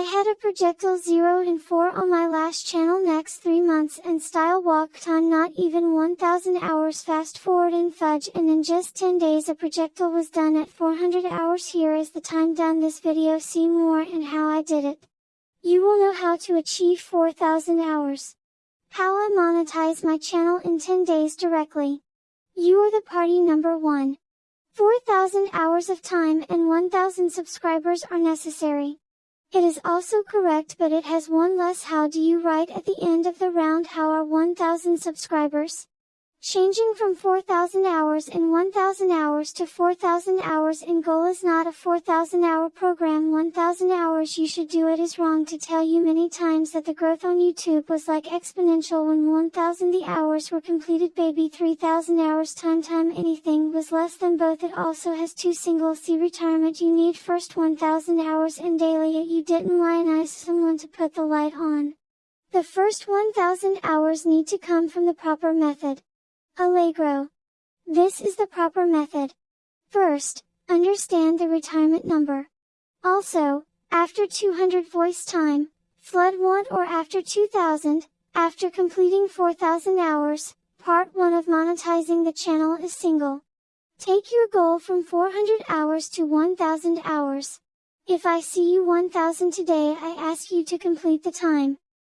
I had a projectile 0 and 4 on my last channel next 3 months and style walked on not even 1000 hours fast forward in fudge and in just 10 days a projectile was done at 400 hours here is the time done this video see more and how I did it. You will know how to achieve 4000 hours. How I monetize my channel in 10 days directly. You are the party number 1. 4000 hours of time and 1000 subscribers are necessary. It is also correct but it has one less how do you write at the end of the round how are 1000 subscribers? Changing from 4000 hours in 1000 hours to 4000 hours in goal is not a 4000 hour program 1000 hours you should do it is wrong to tell you many times that the growth on YouTube was like exponential when 1000 the hours were completed baby 3000 hours time time anything was less than both it also has two single C retirement you need first 1000 hours in daily you didn't lionize someone to put the light on. The first 1000 hours need to come from the proper method. Allegro. This is the proper method. First, understand the retirement number. Also, after 200 voice time, flood 1 or after 2000, after completing 4000 hours, part 1 of monetizing the channel is single. Take your goal from 400 hours to 1000 hours. If I see you 1000 today I ask you to complete the time.